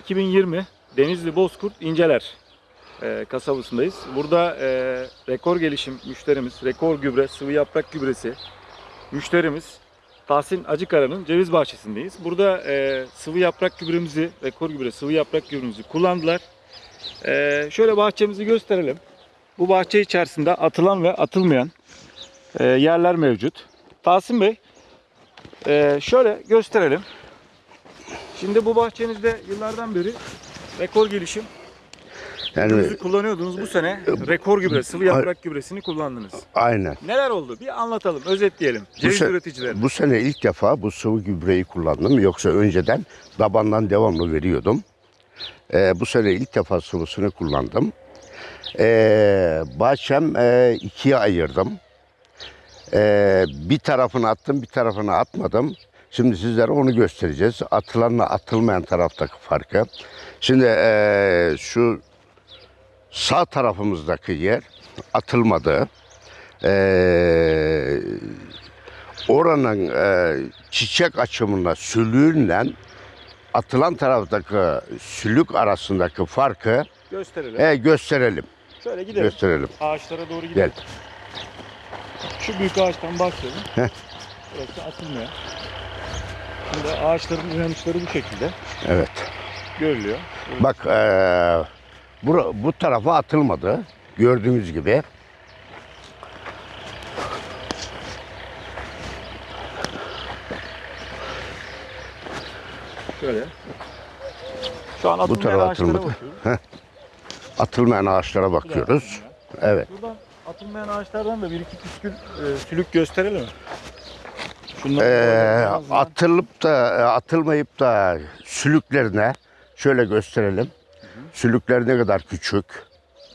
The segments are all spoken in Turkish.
2020 Denizli Bozkurt İnceler e, kasabasındayız. Burada e, rekor gelişim müşterimiz, rekor gübre, sıvı yaprak gübresi müşterimiz Tahsin Acıkara'nın ceviz bahçesindeyiz. Burada e, sıvı yaprak gübremizi, rekor gübre, sıvı yaprak gübremizi kullandılar. E, şöyle bahçemizi gösterelim. Bu bahçe içerisinde atılan ve atılmayan e, yerler mevcut. Tahsin Bey, e, şöyle gösterelim. Şimdi bu bahçenizde yıllardan beri rekor gelişim Yani gübresi kullanıyordunuz. Bu sene rekor gübre, sıvı yaprak gübresini kullandınız. aynen. Neler oldu? Bir anlatalım, özetleyelim. Ceviz se- üreticileri. Bu sene ilk defa bu sıvı gübreyi kullandım. Yoksa önceden dabandan devamlı veriyordum. Ee, bu sene ilk defa sıvısını kullandım. Ee, bahçem e, ikiye ayırdım. Ee, bir tarafını attım, bir tarafını atmadım. Şimdi sizlere onu göstereceğiz. Atılanla atılmayan taraftaki farkı. Şimdi e, şu sağ tarafımızdaki yer atılmadı. Ee, oranın e, çiçek açımında sülüğünle atılan taraftaki sülük arasındaki farkı Gösterelim. e, gösterelim. Şöyle gidelim. Gösterelim. Ağaçlara doğru gidelim. Gel. Şu büyük ağaçtan başlayalım. Burası atılmıyor. Şimdi ağaçların inanışları bu şekilde Evet. görülüyor. Bak e, bu, bu tarafa atılmadı. Gördüğünüz gibi. Şöyle. Şu an Bu tarafa atılmadı. Atılmayan ağaçlara bakıyoruz. Evet. Buradan atılmayan ağaçlardan da bir iki püskül e, sülük gösterelim mi? Şunları Ee, atılıp da e, atılmayıp da sülüklerine şöyle gösterelim. Sülükler ne kadar küçük.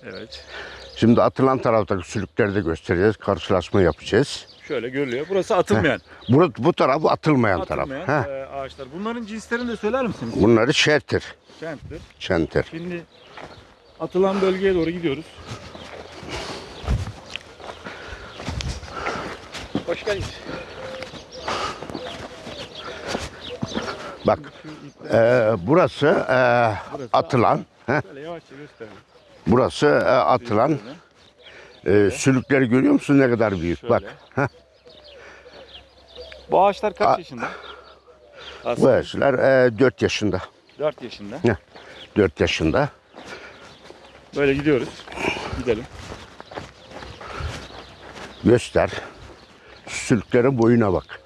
Evet. Şimdi atılan taraftaki sülükleri de göstereceğiz. Karşılaşma yapacağız. Şöyle görülüyor. Burası atılmayan. Bu, bu tarafı atılmayan, atılmayan taraf. E, ağaçlar. Bunların cinslerini de söyler misiniz? Bunları şertir. Kenttir. Şenter. Şimdi atılan bölgeye doğru gidiyoruz. Hoş geldiniz. Bak e, burası e, atılan. Heh, burası e, atılan. E, sülükleri görüyor musun ne kadar büyük? Bak. Heh, Bu ağaçlar kaç A- yaşında? bu Aslında yaşlar e, 4 yaşında. 4 yaşında. 4 yaşında. Böyle gidiyoruz. Gidelim. Göster. Sülüklerin boyuna bak.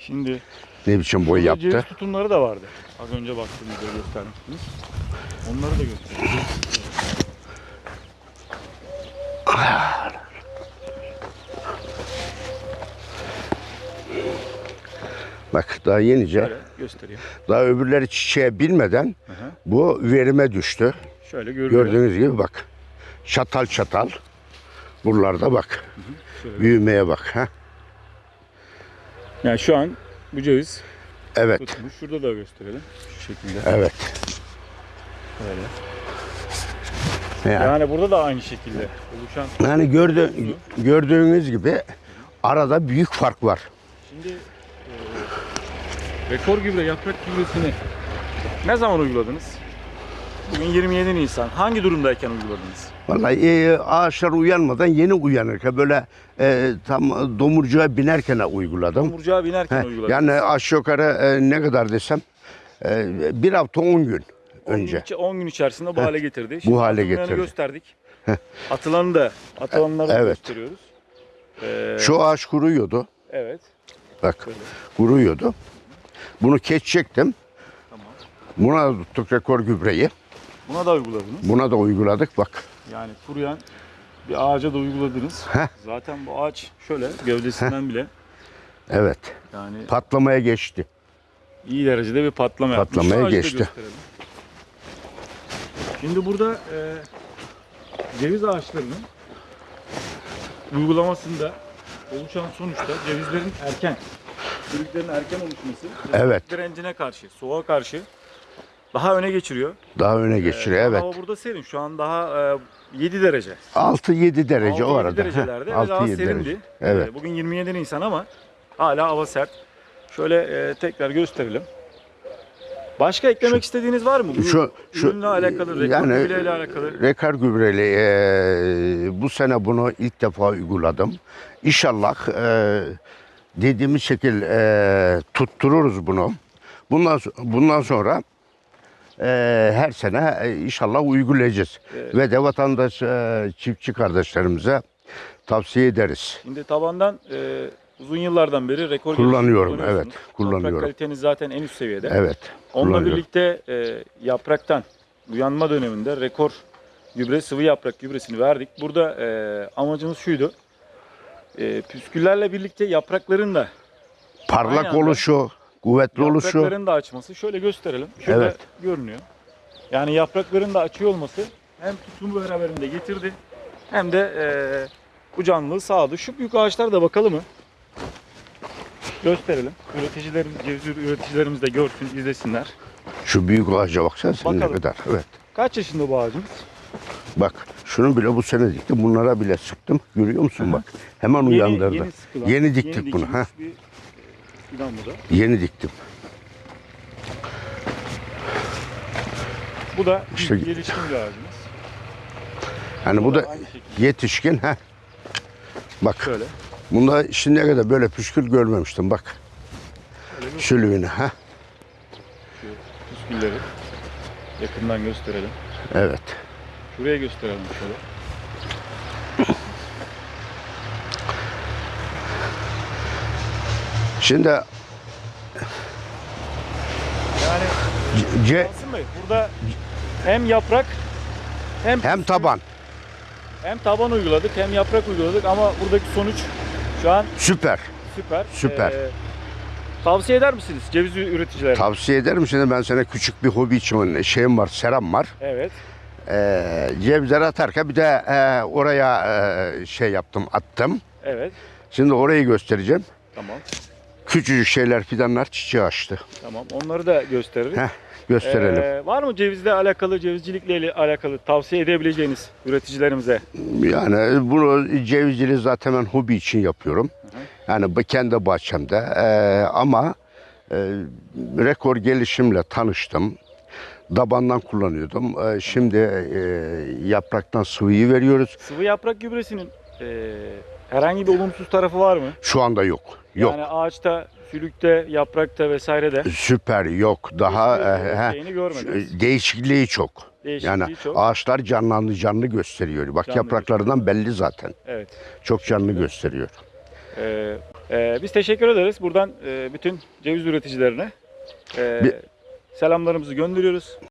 Şimdi Ne biçim boy burada ceviz yaptı. tutumları da vardı. Az önce baktığımızda göstermiştiniz. Onları da göstereceğiz. Bak daha yenice. Şöyle göstereyim. Daha öbürleri çiçeğe binmeden Hı bu verime düştü. Şöyle görülüyor. Gördüğünüz gibi bak. Çatal çatal. Buralarda bak. Şöyle. Büyümeye bak. Ha? Yani şu an bu ceviz Evet. tutmuş. Şurada da gösterelim. Şu şekilde. Evet. Böyle. Yani, Yani burada da aynı şekilde oluşan. yani gördü, gördüğünüz gibi arada büyük fark var. Şimdi e, rekor gübre, yaprak gübresini ne zaman uyguladınız? Bugün 27 Nisan. Hangi durumdayken uyguladınız? Vallahi e, ağaçlar uyanmadan yeni uyanırken böyle e, tam domurcuğa binerken uyguladım. Tomurcuğa binerken He, uyguladınız. yani aşağı yukarı e, ne kadar desem e, bir hafta 10 gün 10 gün önce. içi- 10 gün içerisinde bu Heh, hale getirdi. bu hale getirdi. gösterdik. Atılanı da, atılanları Evet. gösteriyoruz. Ee, Şu ağaç kuruyordu. Evet. Bak Şöyle. kuruyordu. Bunu keçecektim. Tamam. Buna tuttuk rekor gübreyi. Buna da uyguladınız. Buna da uyguladık bak. Yani kuruyan bir ağaca da uyguladınız. Heh. Zaten bu ağaç şöyle gövdesinden bile Evet. yani Patlamaya geçti. iyi derecede bir patlama. Patlamaya geçti. Şimdi burada e, ceviz ağaçlarının uygulamasında oluşan sonuçta cevizlerin erken, çürüklerin erken oluşması Evet. direncine karşı, soğuğa karşı daha öne geçiriyor. Daha öne geçiriyor Ee, evet. Hava burada serin. Şu an daha e, 7 derece. 6-7 derece o 6-7 arada. derecelerde ve daha 6-7 serindi. derece. Evet. Ee, Bugün 27 Nisan ama hala hava sert. Şöyle e, tekrar gösterelim. Başka eklemek istediğiniz var mı? Bu Şu- şu- ürünle alakalı, rekor yani- gübreyle alakalı. Rekar gübreli e, bu sene bunu ilk defa uyguladım. İnşallah e, dediğimiz şekil e, tuttururuz bunu. Bundan so- bundan sonra e, her sene e, inşallah uygulayacağız. Evet. Ve de vatandaş e, çiftçi kardeşlerimize tavsiye ederiz. Şimdi tabandan e, uzun yıllardan beri rekor Kullanıyorum, evet, kullanıyorum. Toprak kaliteniz zaten en üst seviyede. Evet. Onunla birlikte e, yapraktan uyanma döneminde rekor gübre, sıvı yaprak gübresini verdik. Burada e, amacımız şuydu. E, püsküllerle birlikte yaprakların da Parlak oluşu, kuvvetli oluşu. yaprakların da açması. Şöyle gösterelim. Şurada Evet. görünüyor. Yani yaprakların da açıyor olması hem tutumu beraberinde getirdi hem de e, bu canlılığı sağladı. Şu büyük ağaçlar da bakalım mı? Gösterelim. Üreticilerimiz, ceviz üreticilerimiz de görsün, izlesinler. Şu büyük ağaca baksana sen ne Bakalım. kadar. Evet. Kaç yaşında bu ağacımız? Bak şunu bile bu sene diktim. Bunlara bile sıktım. Görüyor musun bak. Hemen uyandırdı. Yeni, sıkılan, Yeni diktik bunu, dikilmiş ha. Bir, fidan bu da. Yeni diktim. Bu da İşte- ilk gelişkin bir ağacımız. Yani bu da aynı şekilde. yetişkin. ha. Bak Şöyle. bunda şimdiye kadar böyle püskül görmemiştim. Bak sülüğünü. ha. püskülleri yakından gösterelim. Evet. Şuraya gösterelim şöyle. Şimdi Yani C- Bey burada hem yaprak hem hem taban. hem taban uyguladık hem yaprak uyguladık ama buradaki sonuç şu an Süper. süper. Süper. Ee, tavsiye eder misiniz ceviz üreticilerine? Tavsiye ederim. Şimdi ben sana küçük bir hobi için şeyim var, seram var. Evet. Ee, cevizleri atarken bir de e, oraya e, şey yaptım, attım. Evet. Şimdi orayı göstereceğim. Tamam. Küçücük şeyler, fidanlar çiçeği açtı. Tamam. Onları da gösteririz. Heh, gösterelim. Ee, var mı cevizle alakalı, cevizcilikle alakalı tavsiye edebileceğiniz üreticilerimize? Yani bunu cevizciliği zaten ben hobi için yapıyorum. Yani bu kendi bahçemde. Ee, ama e, rekor gelişimle tanıştım. Dabandan kullanıyordum. Ee, şimdi e, yapraktan sıvıyı veriyoruz. Sıvı yaprak gübresinin e, herhangi bir olumsuz tarafı var mı? Şu anda yok. Yok. Yani ağaçta, sülükte, yaprakta vesairede Süper yok. Daha e, he, şeyini görmediniz. değişikliği çok. değişikliği Yani çok. ağaçlar canlandı canlı gösteriyor. Bak Canlı yapraklarından belli zaten. Evet. Çok canlı gösteriyor. Ee, e, biz teşekkür ederiz. Buradan e, bütün ceviz üreticilerine e, Bir- selamlarımızı gönderiyoruz.